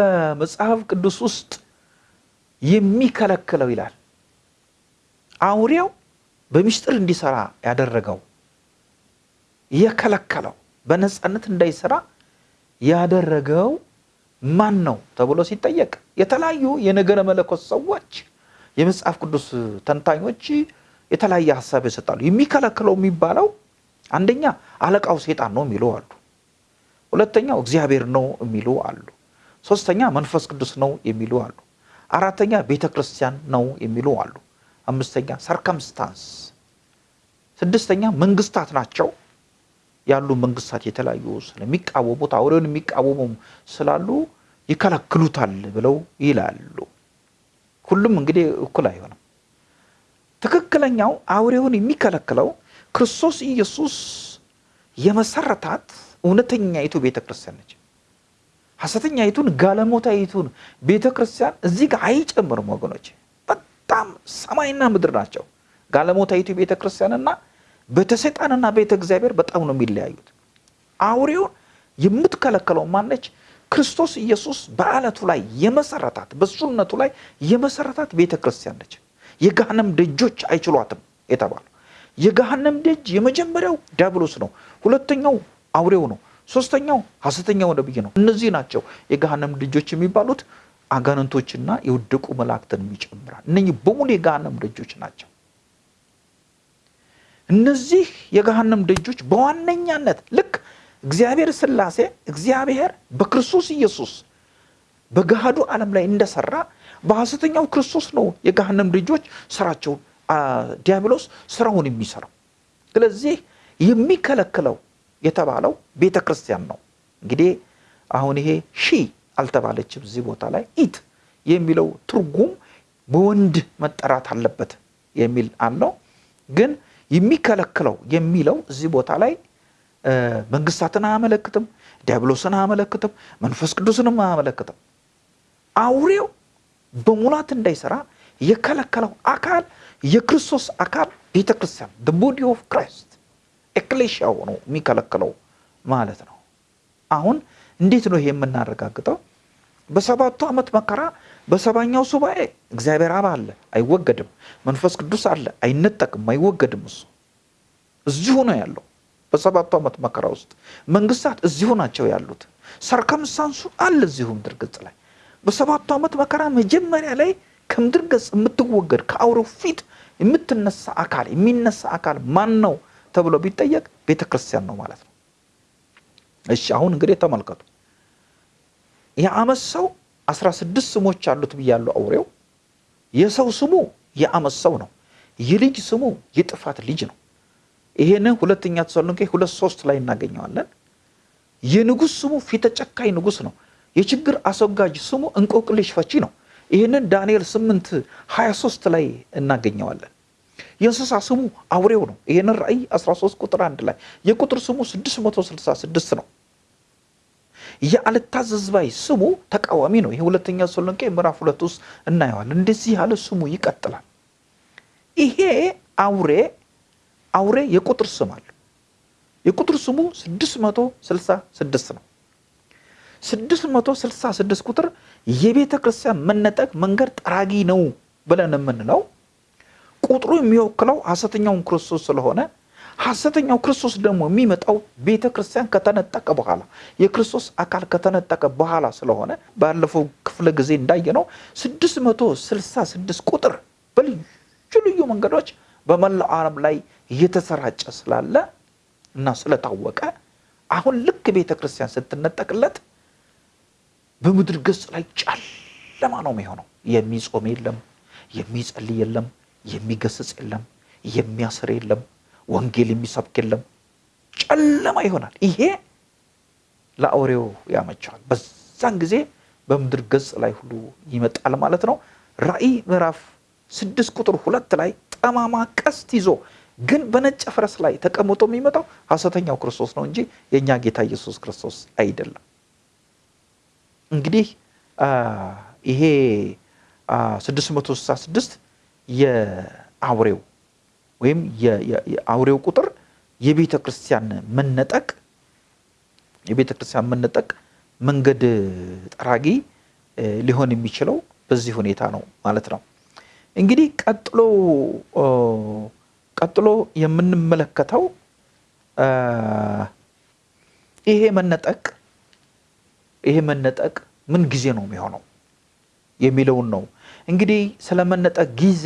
በመጽሐፍ ቅዱስ ውስጥ የሚከለክለው ይላል አውሬው በምስጢር እንዲሰራ ያደረገው የከለከለው በነፃነት እንዳይሰራ ያደረገው ማን ነው ተብሎ ሲጠየቅ የተለያዩ የነገረ መለኮት ሰዎች የመጽሐፍ ቅዱስ ተንታኞች የተለያየ ሀሳብ ይሰጣሉ። የሚከለክለው የሚባለው አንደኛ አለቃው ሴጣን ነው የሚሉ አሉ። ሁለተኛው እግዚአብሔር ነው የሚሉ አሉ። ሶስተኛ መንፈስ ቅዱስ ነው የሚሉ አሉ። አራተኛ ቤተ ክርስቲያን ነው የሚሉ አሉ። አምስተኛ ሰርከምስታንስ፣ ስድስተኛ መንግስታት ናቸው ያሉ መንግስታት የተለያዩ ስለሚቃወሙት አውሬውን የሚቃወሙ ስላሉ ይከለክሉታል ብለው ይላሉ። ሁሉም እንግዲህ እኩል አይሆንም። ትክክለኛው አውሬውን የሚከለክለው ክርስቶስ ኢየሱስ የመሰረታት እውነተኛይቱ ቤተ ክርስቲያን ነች። ሐሰተኛይቱን ጋለሞታይቱን ቤተ ክርስቲያን እዚህ ጋር አይጨምርም ወገኖች። በጣም ሰማይና ምድር ናቸው። ጋለሞታይቱ ቤተ ክርስቲያንና ቤተ ሰይጣንና ቤተ እግዚአብሔር በጣም ነው የሚለያዩት። አውሬውን የምትከለከለው ማነች? ክርስቶስ ኢየሱስ በአለቱ ላይ የመሰረታት በሱነቱ ላይ የመሰረታት ቤተ ክርስቲያን ነች። የገሃነም ደጆች አይችሏትም የተባለው የገሃነም ደጅ የመጀመሪያው ዲያብሎስ ነው። ሁለተኛው አውሬው ነው። ሶስተኛው ሐሰተኛው ነብይ ነው። እነዚህ ናቸው የገሃነም ደጆች የሚባሉት። አጋንንቶችና የወደቁ መላእክትን ይጨምራል። እነኚህ በሙሉ የገሃነም ደጆች ናቸው። እነዚህ የገሃነም ደጆች በዋነኛነት ልክ እግዚአብሔር ሥላሴ እግዚአብሔር በክርስቶስ ኢየሱስ በገሃዱ ዓለም ላይ እንደሰራ በሐሰተኛው ክርስቶስ ነው የገሃነም ደጆች ስራቸውን ዲያብሎስ ስራውን የሚሰራው። ስለዚህ የሚከለክለው የተባለው ቤተ ክርስቲያን ነው። እንግዲህ አሁን ይሄ ሺ አልተባለችም እዚህ ቦታ ላይ ኢት የሚለው ትርጉም በወንድ መጠራት አለበት የሚል አለው። ግን የሚከለክለው የሚለው እዚህ ቦታ ላይ መንግስታትን አያመለክትም፣ ዲያብሎስን አያመለክትም፣ መንፈስ ቅዱስንም አያመለክትም። አውሬው በሙላት እንዳይሰራ የከለከለው አካል የክርስቶስ አካል ቤተ ክርስቲያን body of Christ ecclesia ው ነው የሚከለክለው ማለት ነው። አሁን እንዴት ነው ይሄ የምናረጋግጠው? በሰባቱ ዓመት መከራ በሰባኛው ሱባኤ እግዚአብሔር አብ አለ፣ አይወገድም። መንፈስ ቅዱስ አለ፣ አይነጠቅም፣ አይወገድም። እሱ እዚሁ ነው ያለው። በሰባቱ ዓመት መከራ ውስጥ መንግስታት እዚሁ ናቸው ያሉት። ሰርከምስታንሱ አለ እዚሁ ምድር ገጽ ላይ። በሰባቱ ዓመት መከራ መጀመሪያ ላይ ከምድር ገጽ የምትወገድ ከአውሬው ፊት የምትነሳ አካል የሚነሳ አካል ማን ነው ተብሎ ቢጠየቅ ቤተ ክርስቲያን ነው ማለት ነው። እሺ አሁን እንግዲህ ተመልከቱ። የዓመት ሰው አስራ ስድስት ስሞች አሉት ብያለሁ። አውሬው የሰው ስሙ የዓመፅ ሰው ነው። የልጅ ስሙ የጥፋት ልጅ ነው። ይሄንን ሁለተኛ ተሰሎንቄ ሁለት ሶስት ላይ እናገኘዋለን። የንጉሥ ስሙ ፊተ ጨካኝ ንጉሥ ነው። የችግር አስወጋጅ ስሙ እንቆቅልሽ ፈቺ ነው። ይህንን ዳንኤል 8 23 ላይ እናገኘዋለን። የእንስሳ ስሙ አውሬው ነው። ይህንን ራእይ 13 ቁጥር አንድ ላይ የቁጥር ስሙ 666 ነው። የአልታዘዝ ባይ ስሙ ተቃዋሚ ነው። ይህ ሁለተኛ ተሰሎንቄ ምዕራፍ ሁለት ውስጥ እናየዋለን። እንደዚህ ያለ ስሙ ይቀጥላል። ይሄ አውሬ አውሬ የቁጥር ስም አለው። የቁጥር ስሙ 666 ነው። 666 ቁጥር የቤተ ክርስቲያን መነጠቅ መንገድ ጠራጊ ነው ብለን የምንለው ቁጥሩ የሚወክለው ሐሰተኛውን ክርስቶስ ስለሆነ ሐሰተኛው ክርስቶስ ደግሞ የሚመጣው ቤተ ክርስቲያን ከተነጠቀ በኋላ የክርስቶስ አካል ከተነጠቀ በኋላ ስለሆነ ባለፈው ክፍለ ጊዜ እንዳየነው 666 ቁጥር በልዩ ልዩ መንገዶች በመላው ዓለም ላይ እየተሰራጨ ስላለ እና ስለታወቀ አሁን ልክ ቤተ ክርስቲያን ስትነጠቅለት በምድር ገጽ ላይ ጨለማ ነው የሚሆነው። የሚጾም የለም፣ የሚጸልይ የለም፣ የሚገስጽ የለም፣ የሚያስር የለም፣ ወንጌል የሚሰብክ የለም። ጨለማ ይሆናል። ይሄ ለአውሬው ያመቸዋል። በዛን ጊዜ በምድር ገጽ ላይ ሁሉ ይመጣል ማለት ነው። ራእይ ምዕራፍ ስድስት ቁጥር ሁለት ላይ ጠማማ ቀስት ይዞ ግን በነጭ ፈረስ ላይ ተቀምጦ የሚመጣው ሐሰተኛው ክርስቶስ ነው እንጂ የእኛ ጌታ ኢየሱስ ክርስቶስ አይደለም። እንግዲህ ይሄ 666 የአውሬው ወይም የአውሬው ቁጥር የቤተ ክርስቲያን መነጠቅ የቤተ ክርስቲያን መነጠቅ መንገድ ጠራጊ ሊሆን የሚችለው በዚህ ሁኔታ ነው ማለት ነው። እንግዲህ ቀጥሎ ቀጥሎ የምንመለከተው ይሄ መነጠቅ ይሄ መነጠቅ ምን ጊዜ ነው የሚሆነው የሚለውን ነው። እንግዲህ ስለ መነጠቅ ጊዜ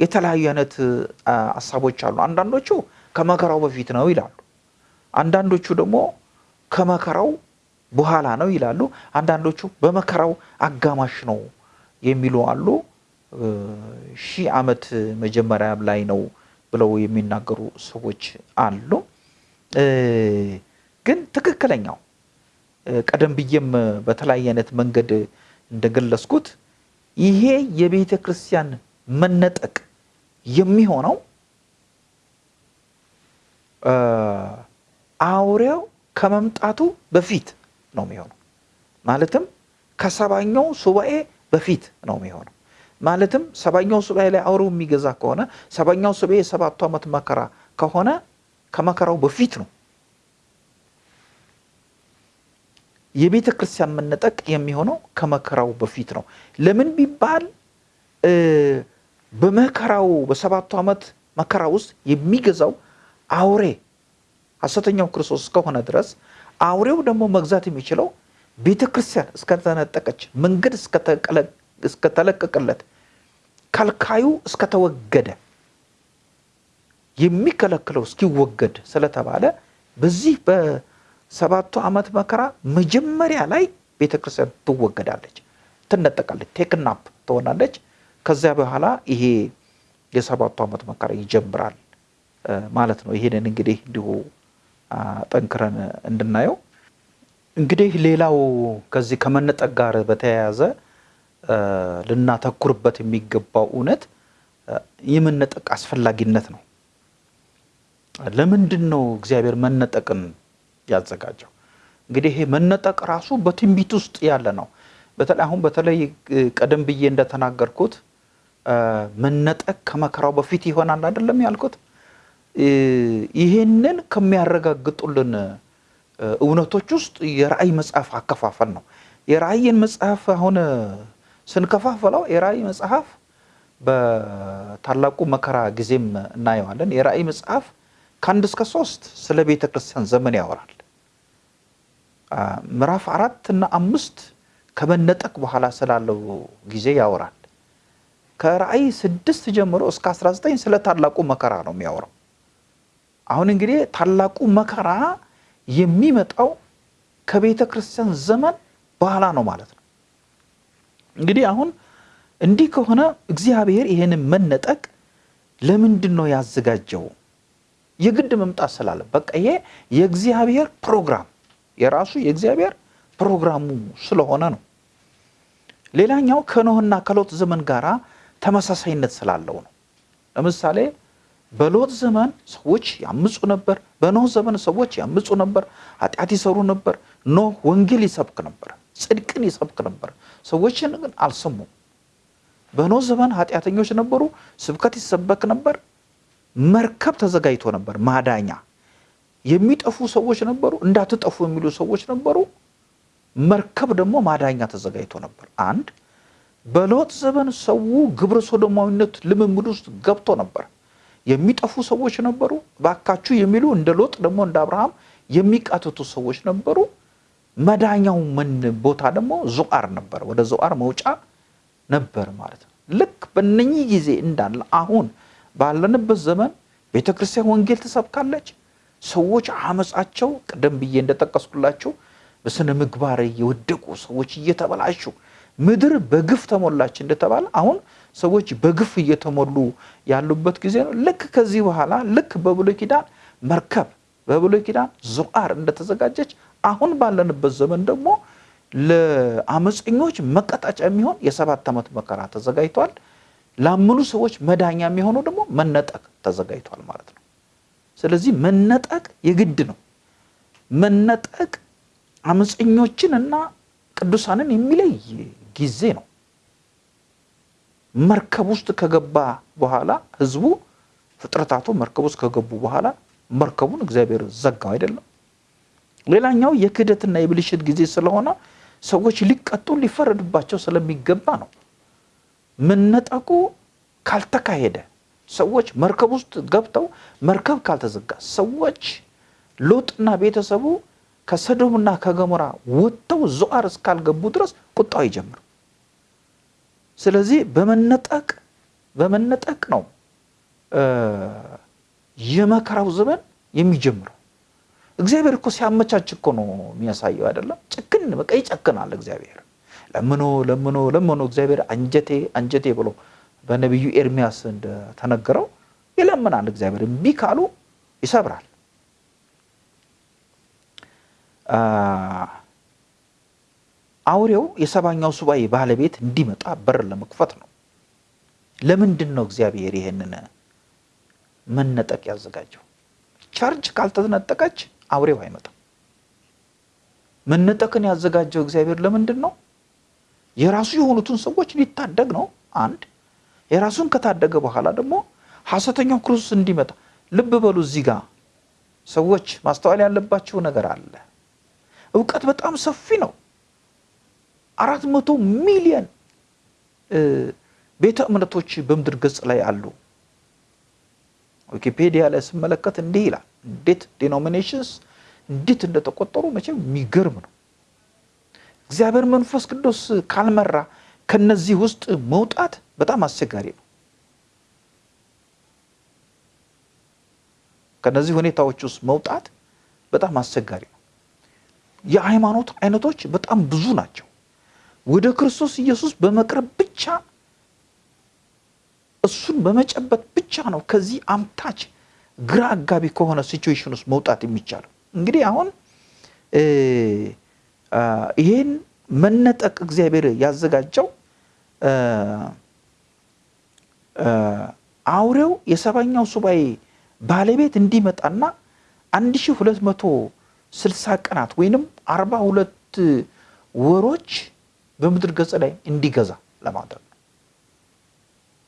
የተለያዩ አይነት ሀሳቦች አሉ። አንዳንዶቹ ከመከራው በፊት ነው ይላሉ። አንዳንዶቹ ደግሞ ከመከራው በኋላ ነው ይላሉ። አንዳንዶቹ በመከራው አጋማሽ ነው የሚሉ አሉ። ሺህ ዓመት መጀመሪያ ላይ ነው ብለው የሚናገሩ ሰዎች አሉ። ግን ትክክለኛው ቀደም ብዬም በተለያየ አይነት መንገድ እንደገለጽኩት ይሄ የቤተ ክርስቲያን መነጠቅ የሚሆነው አውሬው ከመምጣቱ በፊት ነው የሚሆነው። ማለትም ከሰባኛው ሱባኤ በፊት ነው የሚሆነው። ማለትም ሰባኛው ሱባኤ ላይ አውሬው የሚገዛ ከሆነ ሰባኛው ሱባኤ የሰባቱ ዓመት መከራ ከሆነ ከመከራው በፊት ነው። የቤተ ክርስቲያን መነጠቅ የሚሆነው ከመከራው በፊት ነው። ለምን ቢባል በመከራው በሰባቱ ዓመት መከራ ውስጥ የሚገዛው አውሬ ሐሰተኛው ክርስቶስ እስከሆነ ድረስ አውሬው ደግሞ መግዛት የሚችለው ቤተ ክርስቲያን እስከተነጠቀች፣ መንገድ እስከተለቀቀለት፣ ከልካዩ እስከተወገደ፣ የሚከለክለው እስኪወገድ ስለተባለ በዚህ በሰባቱ ዓመት መከራ መጀመሪያ ላይ ቤተ ክርስቲያን ትወገዳለች፣ ትነጠቃለች፣ ቴክናፕ ትሆናለች። ከዚያ በኋላ ይሄ የሰባቱ ዓመት መከራ ይጀምራል ማለት ነው። ይሄንን እንግዲህ እንዲሁ ጠንክረን እንድናየው እንግዲህ ሌላው ከዚህ ከመነጠቅ ጋር በተያያዘ ልናተኩርበት የሚገባው እውነት የመነጠቅ አስፈላጊነት ነው። ለምንድን ነው እግዚአብሔር መነጠቅን ያዘጋጀው? እንግዲህ ይሄ መነጠቅ ራሱ በትንቢት ውስጥ ያለ ነው። በተለይ አሁን በተለይ ቀደም ብዬ እንደተናገርኩት መነጠቅ ከመከራው በፊት ይሆናል አይደለም ያልኩት። ይህንን ከሚያረጋግጡልን እውነቶች ውስጥ የራእይ መጽሐፍ አከፋፈል ነው። የራእይን መጽሐፍ አሁን ስንከፋፈለው የራእይ መጽሐፍ በታላቁ መከራ ጊዜም እናየዋለን። የራእይ መጽሐፍ ከአንድ እስከ ሶስት ስለ ቤተ ክርስቲያን ዘመን ያወራል። ምዕራፍ አራት እና አምስት ከመነጠቅ በኋላ ስላለው ጊዜ ያወራል። ከራእይ ስድስት ጀምሮ እስከ 19 ስለ ታላቁ መከራ ነው የሚያወራው። አሁን እንግዲህ ታላቁ መከራ የሚመጣው ከቤተ ክርስቲያን ዘመን በኋላ ነው ማለት ነው። እንግዲህ አሁን እንዲህ ከሆነ እግዚአብሔር ይህንን መነጠቅ ለምንድን ነው ያዘጋጀው? የግድ መምጣት ስላለ በቃ ይሄ የእግዚአብሔር ፕሮግራም የራሱ የእግዚአብሔር ፕሮግራሙ ስለሆነ ነው። ሌላኛው ከኖህና ከሎጥ ዘመን ጋራ ተመሳሳይነት ስላለው ነው። ለምሳሌ በሎጥ ዘመን ሰዎች ያምፁ ነበር። በኖህ ዘመን ሰዎች ያምፁ ነበር፣ ኃጢአት ይሰሩ ነበር። ኖህ ወንጌል ይሰብክ ነበር፣ ጽድቅን ይሰብክ ነበር። ሰዎችን ግን አልሰሙም። በኖህ ዘመን ኃጢአተኞች ነበሩ፣ ስብከት ይሰበክ ነበር። መርከብ ተዘጋጅቶ ነበር፣ ማዳኛ። የሚጠፉ ሰዎች ነበሩ፣ እንዳትጠፉ የሚሉ ሰዎች ነበሩ። መርከብ ደግሞ ማዳኛ ተዘጋጅቶ ነበር። አንድ በሎጥ ዘመን ሰው ግብረ ሶዶማዊነት ልምምድ ውስጥ ገብቶ ነበር። የሚጠፉ ሰዎች ነበሩ፣ ባካችሁ የሚሉ እንደ ሎጥ ደግሞ እንደ አብርሃም የሚቃትቱ ሰዎች ነበሩ። መዳኛው ምን ቦታ ደግሞ ዞአር ነበር፣ ወደ ዞአር መውጫ ነበር ማለት ነው። ልክ በነኚህ ጊዜ እንዳለ አሁን ባለንበት ዘመን ቤተ ክርስቲያን ወንጌል ትሰብካለች። ሰዎች አመፃቸው ቅደም ብዬ እንደጠቀስኩላቸው በስነ ምግባር የወደቁ ሰዎች እየተበላሹ ምድር በግፍ ተሞላች እንደተባለ አሁን ሰዎች በግፍ እየተሞሉ ያሉበት ጊዜ ነው። ልክ ከዚህ በኋላ ልክ በብሉይ ኪዳን መርከብ በብሉይ ኪዳን ዞአር እንደተዘጋጀች አሁን ባለንበት ዘመን ደግሞ ለአመፀኞች መቀጣጫ የሚሆን የሰባት ዓመት መከራ ተዘጋጅቷል። ላመኑ ሰዎች መዳኛ የሚሆነው ደግሞ መነጠቅ ተዘጋጅቷል ማለት ነው። ስለዚህ መነጠቅ የግድ ነው። መነጠቅ አመፀኞችን እና ቅዱሳንን የሚለይ ጊዜ ነው። መርከብ ውስጥ ከገባ በኋላ ህዝቡ ፍጥረታቱ መርከብ ውስጥ ከገቡ በኋላ መርከቡን እግዚአብሔር ዘጋው አይደለም። ሌላኛው የክህደትና የብልሽት ጊዜ ስለሆነ ሰዎች ሊቀጡ ሊፈረድባቸው ስለሚገባ ነው። መነጠቁ ካልተካሄደ ሰዎች መርከብ ውስጥ ገብተው መርከብ ካልተዘጋ ሰዎች ሎጥና ቤተሰቡ ከሰዶምና ከገሞራ ወጥተው ዞአር እስካልገቡ ድረስ ቁጣው ይጀምር። ስለዚህ በመነጠቅ በመነጠቅ ነው የመከራው ዘመን የሚጀምረው። እግዚአብሔር እኮ ሲያመቻች እኮ ነው የሚያሳየው አይደለም። ጭክን በቃ ይጨክናል እግዚአብሔር። ለምኖ ለምኖ ለምኖ እግዚአብሔር አንጀቴ አንጀቴ ብሎ በነቢዩ ኤርሚያስ እንደተነገረው ይለምናል እግዚአብሔር። እምቢ ካሉ ይሰብራል። አውሬው የሰባኛው ሱባኤ ባለቤት እንዲመጣ በር ለመክፈት ነው። ለምንድን ነው እግዚአብሔር ይሄንን መነጠቅ ያዘጋጀው? church ካልተነጠቀች አውሬው አይመጣም። መነጠቅን ያዘጋጀው እግዚአብሔር ለምንድን ነው? የራሱ የሆኑትን ሰዎች ሊታደግ ነው። አንድ የራሱን ከታደገ በኋላ ደግሞ ሐሰተኛው ክርስቶስ እንዲመጣ ልብ በሉ። እዚህ ጋር ሰዎች ማስተዋል ያለባቸው ነገር አለ። እውቀት በጣም ሰፊ ነው። አራት መቶ ሚሊየን ቤተ እምነቶች በምድር ገጽ ላይ አሉ። ዊኪፔዲያ ላይ ስመለከት እንዲህ ይላል። እንዴት denominations እንዴት እንደተቆጠሩ መቼም የሚገርም ነው። እግዚአብሔር መንፈስ ቅዱስ ካልመራ ከነዚህ ውስጥ መውጣት በጣም አስቸጋሪ ነው። ከነዚህ ሁኔታዎች ውስጥ መውጣት በጣም አስቸጋሪ ነው። የሃይማኖት አይነቶች በጣም ብዙ ናቸው። ወደ ክርስቶስ ኢየሱስ በመቅረብ ብቻ እሱን በመጨበጥ ብቻ ነው ከዚህ አምታች ግራ አጋቢ ከሆነ ሲቹዌሽን ውስጥ መውጣት የሚቻለው። እንግዲህ አሁን ይሄን መነጠቅ እግዚአብሔር ያዘጋጀው አውሬው የሰባኛው ሱባኤ ባለቤት እንዲመጣና 1260 ቀናት ወይንም 42 ወሮች በምድር ገጽ ላይ እንዲገዛ ለማድረግ ነው።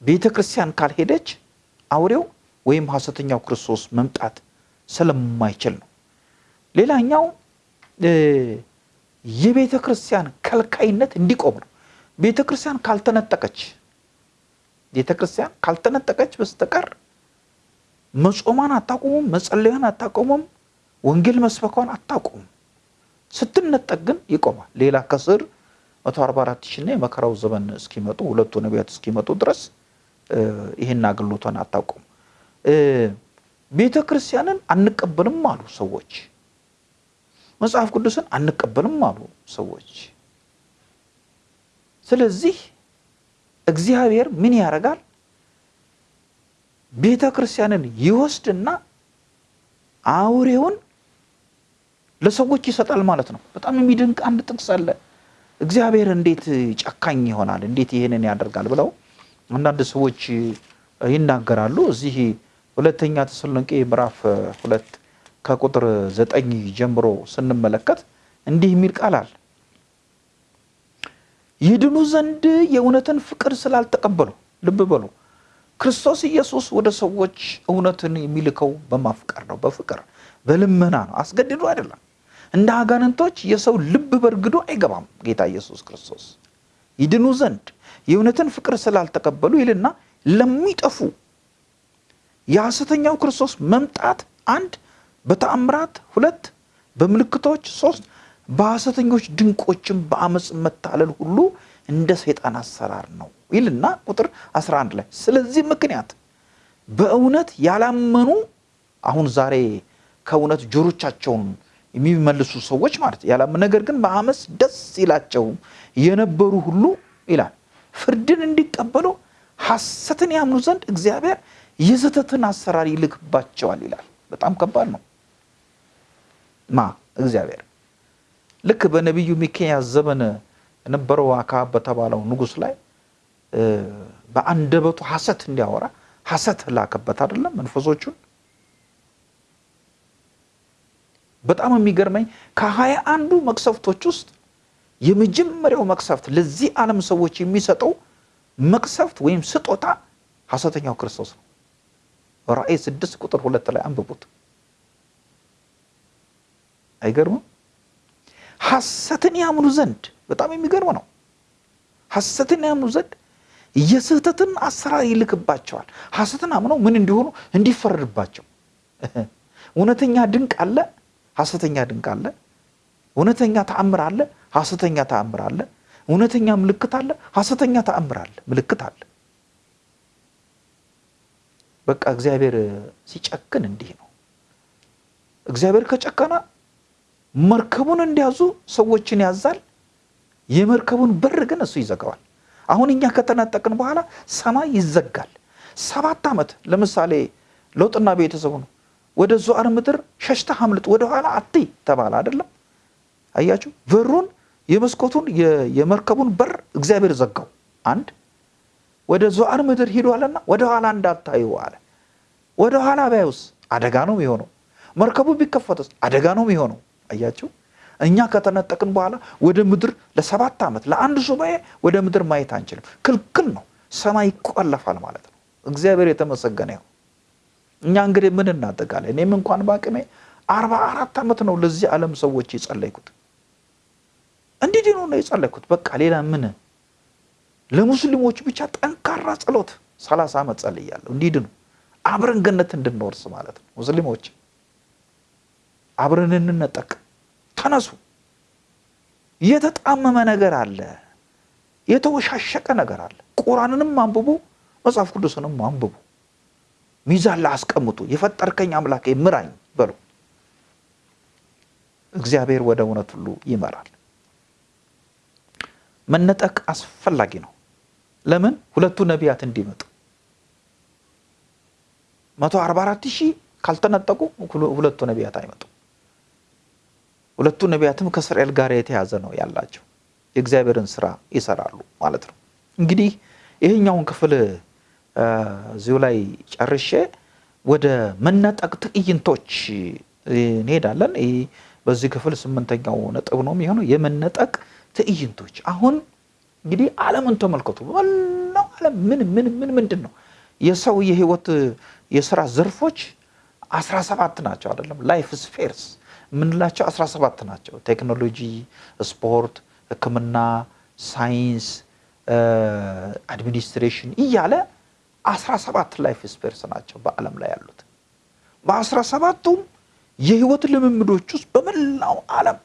ቤተ ክርስቲያን ካልሄደች አውሬው ወይም ሐሰተኛው ክርስቶስ መምጣት ስለማይችል ነው። ሌላኛው የቤተ ክርስቲያን ከልካይነት እንዲቆም ነው። ቤተ ክርስቲያን ካልተነጠቀች ቤተ ክርስቲያን ካልተነጠቀች በስተቀር መጾሟን አታቆሙም፣ መጸለያን አታቆሙም፣ ወንጌል መስበኳን አታቆሙም። ስትነጠቅ ግን ይቆማል። ሌላ ከስር 144 ሺና የመከራው ዘመን እስኪመጡ ሁለቱ ነቢያት እስኪመጡ ድረስ ይህን አገልግሎቷን አታቆም። ቤተ ክርስቲያንን አንቀበልም አሉ ሰዎች። መጽሐፍ ቅዱስን አንቀበልም አሉ ሰዎች። ስለዚህ እግዚአብሔር ምን ያደርጋል? ቤተ ክርስቲያንን ይወስድና አውሬውን ለሰዎች ይሰጣል ማለት ነው። በጣም የሚደንቅ አንድ ጥቅስ አለ። እግዚአብሔር እንዴት ጨካኝ ይሆናል? እንዴት ይህንን ያደርጋል? ብለው አንዳንድ ሰዎች ይናገራሉ። እዚህ ሁለተኛ ተሰሎንቄ ምዕራፍ ሁለት ከቁጥር ዘጠኝ ጀምሮ ስንመለከት እንዲህ የሚል ቃል አለ። ይድኑ ዘንድ የእውነትን ፍቅር ስላልተቀበሉ፣ ልብ በሉ ክርስቶስ ኢየሱስ ወደ ሰዎች እውነትን የሚልከው በማፍቀር ነው፣ በፍቅር በልመና ነው፣ አስገድዶ አይደለም። እንደ አጋንንቶች የሰው ልብ በርግዶ አይገባም። ጌታ ኢየሱስ ክርስቶስ ይድኑ ዘንድ የእውነትን ፍቅር ስላልተቀበሉ ይልና ለሚጠፉ የሐሰተኛው ክርስቶስ መምጣት አንድ በተአምራት ሁለት በምልክቶች ሶስት በሐሰተኞች ድንቆችም በአመፅ መታለል ሁሉ እንደ ሰይጣን አሰራር ነው ይልና ቁጥር 11 ላይ ስለዚህ ምክንያት በእውነት ያላመኑ አሁን ዛሬ ከእውነት ጆሮቻቸውን የሚመልሱ ሰዎች ማለት ያላመኑ ነገር ግን በአመፅ ደስ ይላቸው የነበሩ ሁሉ ይላል ፍርድን እንዲቀበሉ ሐሰትን ያምኑ ዘንድ እግዚአብሔር የዘተትን አሰራር ይልክባቸዋል ይላል። በጣም ከባድ ነው። ማ እግዚአብሔር ልክ በነቢዩ ሚክያስ ዘመን የነበረው አክዓብ በተባለው ንጉሥ ላይ በአንደበቱ ሐሰት እንዲያወራ ሐሰት ላከበት አይደለም መንፈሶቹን። በጣም የሚገርመኝ ከሀያ አንዱ መቅሰፍቶች ውስጥ የመጀመሪያው መቅሰፍት ለዚህ ዓለም ሰዎች የሚሰጠው መቅሰፍት ወይም ስጦታ ሐሰተኛው ክርስቶስ ነው። ራእይ ስድስት ቁጥር ሁለት ላይ አንብቡት። አይገርምም? ሐሰትን ያምኑ ዘንድ በጣም የሚገርም ነው። ሐሰትን ያምኑ ዘንድ የስህተትን አሰራር ይልክባቸዋል። ሐሰትን አምነው ምን እንዲሆኑ እንዲፈረድባቸው። እውነተኛ ድንቅ አለ፣ ሐሰተኛ ድንቅ አለ። እውነተኛ ተአምር አለ፣ ሐሰተኛ ተአምር አለ። እውነተኛ ምልክት አለ፣ ሐሰተኛ ተአምር አለ፣ ምልክት አለ። በቃ እግዚአብሔር ሲጨክን እንዲህ ነው። እግዚአብሔር ከጨከነ መርከቡን እንዲያዙ ሰዎችን ያዛል። የመርከቡን በር ግን እሱ ይዘጋዋል። አሁን እኛ ከተነጠቅን በኋላ ሰማይ ይዘጋል። ሰባት ዓመት ለምሳሌ ለውጥና ቤተሰቡ ነው ወደ ዞዓር ምድር ሸሽተህ አምልጥ ወደኋላ አትይ ተባለ አይደለም። አያችሁ በሩን የመስኮቱን የመርከቡን በር እግዚአብሔር ዘጋው። አንድ ወደ ዞዓር ምድር ሂዷልና ወደ ኋላ እንዳታዩ አለ። ወደ ኋላ ባዩስ አደጋ ነው የሚሆነው። መርከቡ ቢከፈትስ አደጋ ነው የሚሆነው። አያችሁ እኛ ከተነጠቅን በኋላ ወደ ምድር ለሰባት ዓመት ለአንድ ሱባኤ ወደ ምድር ማየት አንችልም። ክልክል ነው። ሰማይ ይቆለፋል ማለት ነው። እግዚአብሔር የተመሰገነ ይሁን። እኛ እንግዲህ ምን እናጠቃለን? እኔም እንኳን በአቅሜ አርባ አራት ዓመት ነው ለዚህ ዓለም ሰዎች የጸለይኩት እንዲድኑ ነው የጸለይኩት። በቃ ሌላ ምን ለሙስሊሞች ብቻ ጠንካራ ጸሎት ሰላሳ ዓመት ጸልያለሁ እንዲድኑ አብረን ገነት እንድንወርስ ማለት ነው። ሙስሊሞች አብረን እንነጠቅ፣ ተነሱ። የተጣመመ ነገር አለ፣ የተወሻሸቀ ነገር አለ። ቁርአንንም አንብቡ፣ መጽሐፍ ቅዱስንም አንብቡ። ሚዛን ላይ አስቀምጡ። የፈጠርከኝ አምላኬ ምራኝ በሉ። እግዚአብሔር ወደ እውነት ሁሉ ይመራል። መነጠቅ አስፈላጊ ነው። ለምን? ሁለቱ ነቢያት እንዲመጡ መቶ አርባ አራት ሺህ ካልተነጠቁ ሁለቱ ነቢያት አይመጡ። ሁለቱ ነቢያትም ከእስራኤል ጋር የተያዘ ነው ያላቸው የእግዚአብሔርን ስራ ይሰራሉ ማለት ነው። እንግዲህ ይህኛውን ክፍል እዚሁ ላይ ጨርሼ ወደ መነጠቅ ትዕይንቶች እንሄዳለን። በዚህ ክፍል ስምንተኛው ነጥብ ነው የሚሆነው የመነጠቅ ትዕይንቶች። አሁን እንግዲህ ዓለምን ተመልከቱ። በመላው ዓለም ምን ምን ምን ምንድን ነው የሰው የህይወት የስራ ዘርፎች አስራ ሰባት ናቸው አይደለም? life spheres የምንላቸው አስራ ሰባት ናቸው። ቴክኖሎጂ፣ ስፖርት፣ ሕክምና፣ ሳይንስ፣ administration እያለ አስራ ሰባት life spheres ናቸው በዓለም ላይ ያሉት። በአስራ ሰባቱም የህይወት ልምምዶች ውስጥ በመላው ዓለም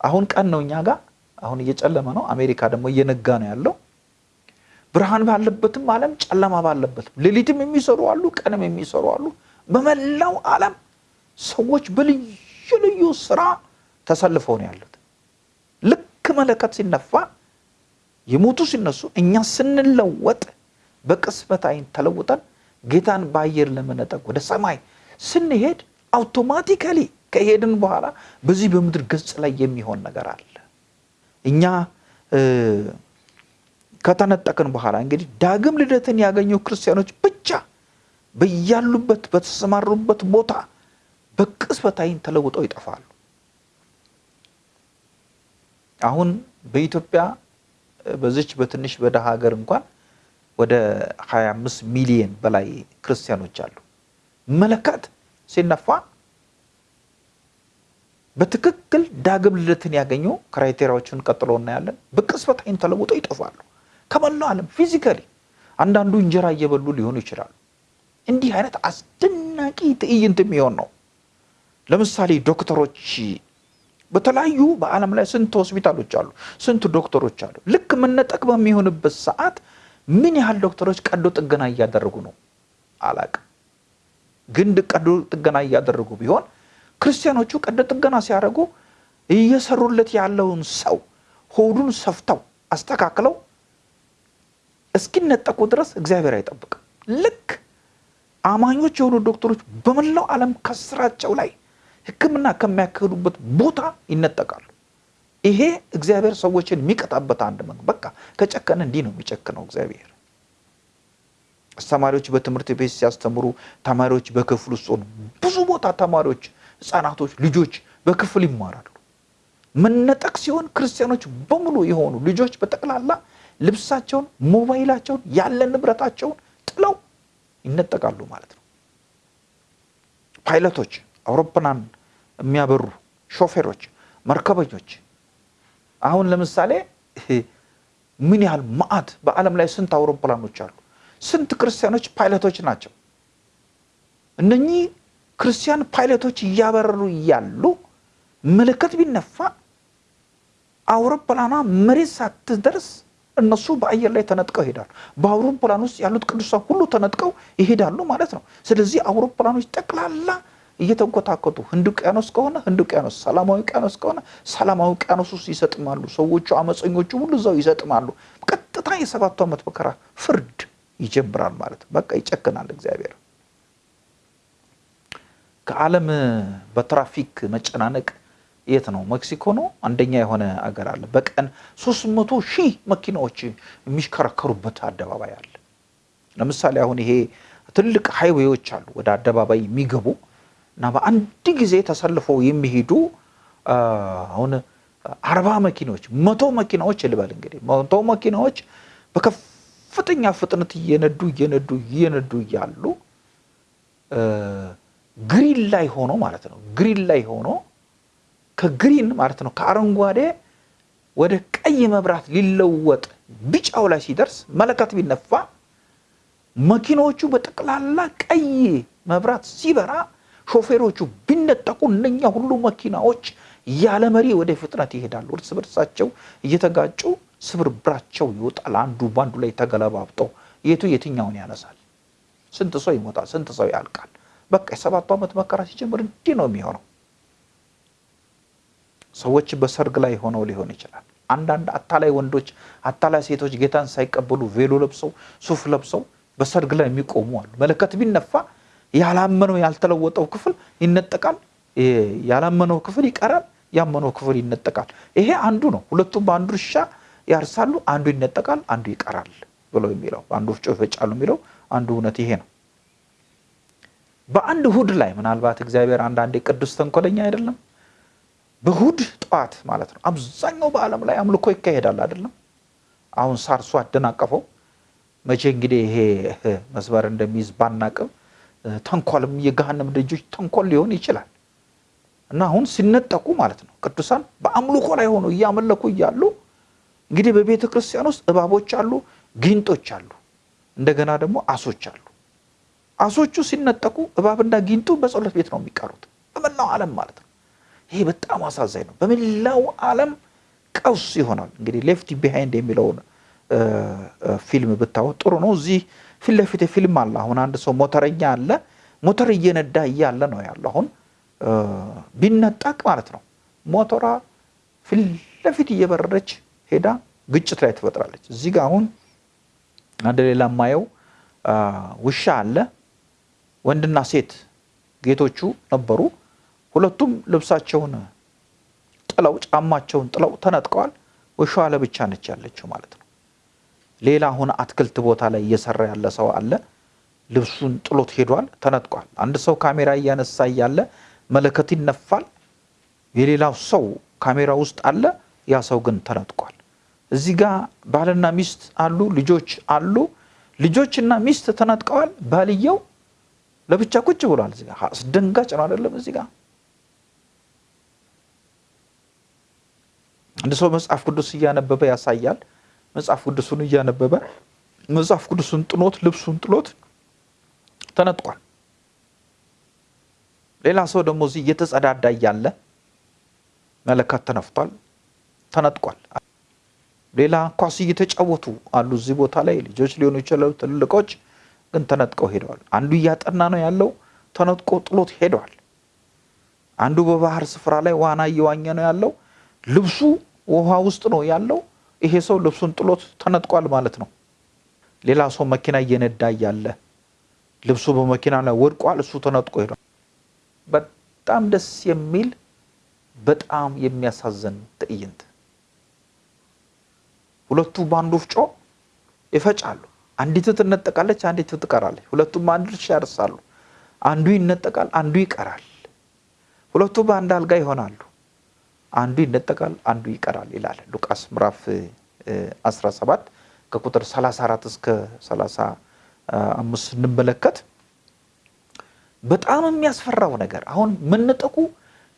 አሁን ቀን ነው እኛ ጋር አሁን እየጨለመ ነው። አሜሪካ ደግሞ እየነጋ ነው ያለው። ብርሃን ባለበትም ዓለም ጨለማ ባለበትም ሌሊትም የሚሰሩ አሉ፣ ቀንም የሚሰሩ አሉ። በመላው ዓለም ሰዎች በልዩ ልዩ ስራ ተሰልፈው ነው ያሉት። ልክ መለከት ሲነፋ የሞቱ ሲነሱ እኛ ስንለወጥ በቅጽበት አይን ተለውጠን ጌታን በአየር ለመነጠቅ ወደ ሰማይ ስንሄድ አውቶማቲካሊ ከሄድን በኋላ በዚህ በምድር ገጽ ላይ የሚሆን ነገር አለ። እኛ ከተነጠቅን በኋላ እንግዲህ ዳግም ልደትን ያገኙ ክርስቲያኖች ብቻ በያሉበት በተሰማሩበት ቦታ በቅጽበት አይን ተለውጠው ይጠፋሉ። አሁን በኢትዮጵያ በዚች በትንሽ በደሃ ሀገር እንኳን ወደ 25 ሚሊዮን በላይ ክርስቲያኖች አሉ። መለከት ሲነፋ በትክክል ዳግም ልደትን ያገኙ criteria ዎችን ቀጥሎ እናያለን። በቅጽበት አይን ተለውጠው ይጠፋሉ ከመላው ዓለም ፊዚካሊ። አንዳንዱ እንጀራ እየበሉ ሊሆኑ ይችላሉ። እንዲህ አይነት አስደናቂ ትዕይንት የሚሆን ነው። ለምሳሌ ዶክተሮች በተለያዩ በዓለም ላይ ስንት ሆስፒታሎች አሉ፣ ስንት ዶክተሮች አሉ። ልክ መነጠቅ በሚሆንበት ሰዓት ምን ያህል ዶክተሮች ቀዶ ጥገና እያደረጉ ነው አላቅም። ግን ቀዶ ጥገና እያደረጉ ቢሆን ክርስቲያኖቹ ቀዶ ጥገና ሲያደርጉ እየሰሩለት ያለውን ሰው ሆዱን ሰፍተው አስተካክለው እስኪነጠቁ ድረስ እግዚአብሔር አይጠብቅም። ልክ አማኞች የሆኑ ዶክተሮች በመላው ዓለም ከስራቸው ላይ ሕክምና ከሚያካሂዱበት ቦታ ይነጠቃሉ። ይሄ እግዚአብሔር ሰዎችን የሚቀጣበት አንድ መንገድ። በቃ ከጨከነ እንዲህ ነው የሚጨክነው እግዚአብሔር። አስተማሪዎች በትምህርት ቤት ሲያስተምሩ ተማሪዎች በክፍል ውስጥ ሆኑ። ብዙ ቦታ ተማሪዎች፣ ህፃናቶች፣ ልጆች በክፍል ይማራሉ። መነጠቅ ሲሆን ክርስቲያኖች በሙሉ የሆኑ ልጆች በጠቅላላ ልብሳቸውን፣ ሞባይላቸውን፣ ያለ ንብረታቸውን ጥለው ይነጠቃሉ ማለት ነው። ፓይለቶች፣ አውሮፕላን የሚያበሩ ሾፌሮች መርከበኞች አሁን ለምሳሌ ምን ያህል መዓት በዓለም ላይ ስንት አውሮፕላኖች አሉ? ስንት ክርስቲያኖች ፓይለቶች ናቸው? እነኚህ ክርስቲያን ፓይለቶች እያበረሩ እያሉ መለከት ቢነፋ አውሮፕላኗ መሬት ሳትደርስ እነሱ በአየር ላይ ተነጥቀው ይሄዳሉ። በአውሮፕላን ውስጥ ያሉት ቅዱሳን ሁሉ ተነጥቀው ይሄዳሉ ማለት ነው። ስለዚህ አውሮፕላኖች ጠቅላላ እየተንኮታኮቱ ህንድ ውቅያኖስ ከሆነ ህንድ ውቅያኖስ፣ ሰላማዊ ውቅያኖስ ከሆነ ሰላማዊ ውቅያኖስ ውስጥ ይሰጥማሉ። ሰዎቹ አመፀኞቹ ሁሉ እዛው ይሰጥማሉ። ቀጥታ የሰባቱ ዓመት መከራ ፍርድ ይጀምራል ማለት በቃ ይጨክናል እግዚአብሔር። ከዓለም በትራፊክ መጨናነቅ የት ነው? ሜክሲኮ ነው አንደኛ የሆነ አገር አለ። በቀን ሶስት መቶ ሺህ መኪናዎች የሚሽከረከሩበት አደባባይ አለ። ለምሳሌ አሁን ይሄ ትልቅ ሃይዌዎች አሉ ወደ አደባባይ የሚገቡ እና በአንድ ጊዜ ተሰልፈው የሚሄዱ አሁን አርባ መኪናዎች መቶ መኪናዎች ልበል እንግዲህ መቶ መኪናዎች በከፍተኛ ፍጥነት እየነዱ እየነዱ እየነዱ እያሉ green ላይ ሆኖ ማለት ነው green ላይ ሆኖ ከ green ማለት ነው ከአረንጓዴ ወደ ቀይ መብራት ሊለወጥ ቢጫው ላይ ሲደርስ መለከት ቢነፋ መኪናዎቹ በጠቅላላ ቀይ መብራት ሲበራ ሾፌሮቹ ቢነጠቁ እነኛ ሁሉ መኪናዎች ያለ መሪ ወደ ፍጥነት ይሄዳሉ። እርስ በርሳቸው እየተጋጩ ስብርብራቸው ይወጣል። አንዱ በአንዱ ላይ ተገለባብጠው የቱ የትኛውን ያነሳል? ስንት ሰው ይሞታል? ስንት ሰው ያልቃል? በቃ የሰባቱ ዓመት መከራ ሲጀምር እንዲህ ነው የሚሆነው። ሰዎች በሰርግ ላይ ሆነው ሊሆን ይችላል። አንዳንድ አታላይ ወንዶች፣ አታላይ ሴቶች ጌታን ሳይቀበሉ ቬሎ ለብሰው ሱፍ ለብሰው በሰርግ ላይ የሚቆሙ አሉ። መለከት ቢነፋ ያላመነው ያልተለወጠው ክፍል ይነጠቃል። ያላመነው ክፍል ይቀራል። ያመነው ክፍል ይነጠቃል። ይሄ አንዱ ነው። ሁለቱም በአንዱ እርሻ ያርሳሉ፣ አንዱ ይነጠቃል፣ አንዱ ይቀራል ብለው የሚለው በአንዱ ወፍጮ ይፈጫሉ የሚለው አንዱ እውነት ይሄ ነው። በአንድ እሁድ ላይ ምናልባት እግዚአብሔር አንዳንዴ ቅዱስ ተንኮለኛ አይደለም። በእሁድ ጠዋት ማለት ነው አብዛኛው በዓለም ላይ አምልኮ ይካሄዳል አይደለም። አሁን ሳርሱ አደናቀፈው። መቼ እንግዲህ ይሄ መስመር እንደሚይዝ ባናቅም ተንኮልም የገሃነም ደጆች ተንኮል ሊሆን ይችላል እና አሁን ሲነጠቁ ማለት ነው ቅዱሳን በአምልኮ ላይ ሆኖ እያመለኩ እያሉ እንግዲህ በቤተ ክርስቲያን ውስጥ እባቦች አሉ፣ ጊንጦች አሉ፣ እንደገና ደግሞ አሶች አሉ። አሶቹ ሲነጠቁ እባብና ጊንጡ በጸሎት ቤት ነው የሚቀሩት በመላው ዓለም ማለት ነው። ይሄ በጣም አሳዛኝ ነው። በመላው ዓለም ቀውስ ይሆናል። እንግዲህ Left Behind የሚለውን ፊልም ብታወጥ ጥሩ ነው። እዚህ ፊት ለፊት ፊልም አለ። አሁን አንድ ሰው ሞተረኛ አለ። ሞተር እየነዳ እያለ ነው ያለው። አሁን ቢነጠቅ ማለት ነው ሞተሯ ፊት ለፊት እየበረረች ሄዳ ግጭት ላይ ትፈጥራለች። እዚህ ጋር አሁን አንድ ሌላ የማየው ውሻ አለ። ወንድና ሴት ጌቶቹ ነበሩ። ሁለቱም ልብሳቸውን ጥለው ጫማቸውን ጥለው ተነጥቀዋል። ውሻዋ ለብቻ ነች ያለችው ማለት ነው። ሌላ አሁን አትክልት ቦታ ላይ እየሰራ ያለ ሰው አለ። ልብሱን ጥሎት ሄዷል፣ ተነጥቋል። አንድ ሰው ካሜራ እያነሳ እያለ መለከት ይነፋል። የሌላው ሰው ካሜራ ውስጥ አለ፣ ያ ሰው ግን ተነጥቋል። እዚህ ጋር ባልና ሚስት አሉ፣ ልጆች አሉ። ልጆችና ሚስት ተነጥቀዋል። ባልየው ለብቻ ቁጭ ብሏል። እዚህ ጋር አስደንጋጭ ነው አይደለም? እዚህ ጋር አንድ ሰው መጽሐፍ ቅዱስ እያነበበ ያሳያል። መጽሐፍ ቅዱሱን እያነበበ መጽሐፍ ቅዱሱን ጥሎት ልብሱን ጥሎት ተነጥቋል። ሌላ ሰው ደግሞ እዚህ እየተጸዳዳ እያለ መለከት ተነፍቷል፣ ተነጥቋል። ሌላ ኳስ እየተጫወቱ አሉ እዚህ ቦታ ላይ ልጆች ሊሆኑ ይችላሉ፣ ትልልቆች ግን ተነጥቀው ሄደዋል። አንዱ እያጠና ነው ያለው፣ ተነጥቆ ጥሎት ሄደዋል። አንዱ በባህር ስፍራ ላይ ዋና እየዋኘ ነው ያለው፣ ልብሱ ውሃ ውስጥ ነው ያለው። ይሄ ሰው ልብሱን ጥሎት ተነጥቋል ማለት ነው። ሌላ ሰው መኪና እየነዳ እያለ ልብሱ በመኪና ላይ ወድቋል፣ እሱ ተነጥቆ ሄዷል። በጣም ደስ የሚል በጣም የሚያሳዝን ትዕይንት። ሁለቱ በአንዱ ወፍጮ ይፈጫሉ። አንዲቱ ትነጠቃለች፣ አንዲቱ ትቀራለች። ሁለቱም አንድ እርሻ ያርሳሉ። አንዱ ይነጠቃል፣ አንዱ ይቀራል። ሁለቱ በአንድ አልጋ ይሆናሉ። አንዱ ይነጠቃል፣ አንዱ ይቀራል ይላል ሉቃስ ምዕራፍ 17 ከቁጥር 34 እስከ 35 ስንመለከት በጣም የሚያስፈራው ነገር አሁን መነጠቁ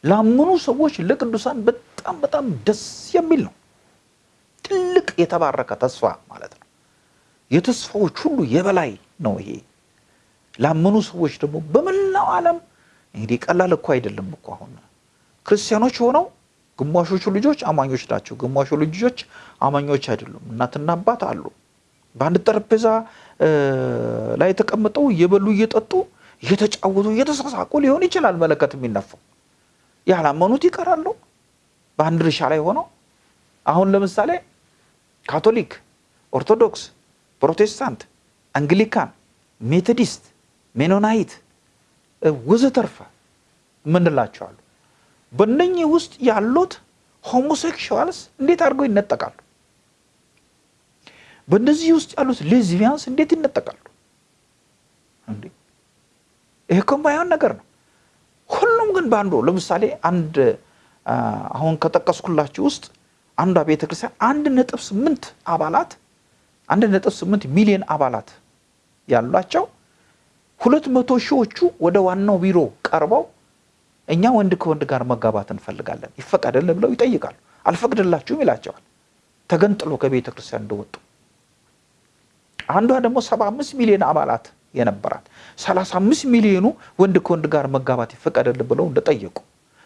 ላመኑ ሰዎች ለቅዱሳን በጣም በጣም ደስ የሚል ነው። ትልቅ የተባረከ ተስፋ ማለት ነው። የተስፋዎች ሁሉ የበላይ ነው ይሄ። ላመኑ ሰዎች ደግሞ በመላው ዓለም እንግዲህ ቀላል እኮ አይደለም እኮ አሁን ክርስቲያኖች ሆነው ግማሾቹ ልጆች አማኞች ናቸው፣ ግማሹ ልጆች አማኞች አይደሉም። እናትና አባት አሉ። በአንድ ጠረጴዛ ላይ ተቀምጠው እየበሉ እየጠጡ እየተጫወቱ እየተሳሳቁ ሊሆን ይችላል መለከት የሚነፋው። ያላመኑት ይቀራሉ በአንድ እርሻ ላይ ሆነው። አሁን ለምሳሌ ካቶሊክ፣ ኦርቶዶክስ፣ ፕሮቴስታንት፣ አንግሊካን፣ ሜቶዲስት፣ ሜኖናይት ወዘተርፈ ምንላቸው አሉ። በእነኚህ ውስጥ ያሉት ሆሞሴክሹዋልስ እንዴት አድርገው ይነጠቃሉ? በእነዚህ ውስጥ ያሉት ሌዝቢያንስ እንዴት ይነጠቃሉ? ይሄ እኮ የማይሆን ነገር ነው። ሁሉም ግን በአንዱ ለምሳሌ አንድ አሁን ከጠቀስኩላችሁ ውስጥ አንዷ ቤተክርስቲያን አንድ ነጥብ ስምንት አባላት አንድ ነጥብ ስምንት ሚሊዮን አባላት ያሏቸው ሁለት መቶ ሺዎቹ ወደ ዋናው ቢሮ ቀርበው እኛ ወንድ ከወንድ ጋር መጋባት እንፈልጋለን ይፈቀደልን ብለው ይጠይቃሉ። አልፈቅድላችሁም ይላቸዋል። ተገንጥሎ ከቤተ ክርስቲያን እንደወጡ አንዷ ደግሞ ሰባ አምስት ሚሊዮን አባላት የነበራት ሰላሳ አምስት ሚሊዮኑ ወንድ ከወንድ ጋር መጋባት ይፈቀደልን ብለው እንደጠየቁ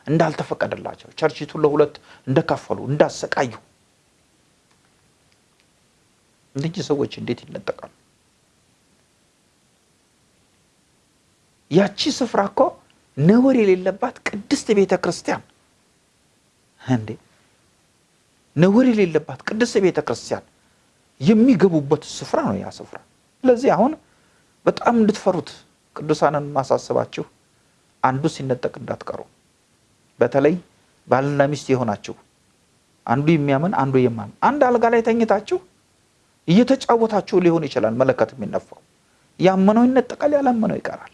እንዳልተፈቀደላቸው ቸርችቱን ለሁለት እንደከፈሉ እንዳሰቃዩ እነዚህ ሰዎች እንዴት ይነጠቃሉ? ያቺ ስፍራ እኮ ነውር የሌለባት ቅድስት ቤተ ክርስቲያን እንዴ! ነውር የሌለባት ቅድስት ቤተ ክርስቲያን የሚገቡበት ስፍራ ነው ያ ስፍራ። ስለዚህ አሁን በጣም እንድትፈሩት ቅዱሳንን ማሳስባችሁ አንዱ ሲነጠቅ እንዳትቀሩ። በተለይ ባልና ሚስት የሆናችሁ አንዱ የሚያምን አንዱ የማምን አንድ አልጋ ላይ ተኝታችሁ እየተጫወታችሁ ሊሆን ይችላል መለከት የሚነፋው። ያመነው ይነጠቃል፣ ያላመነው ይቀራል።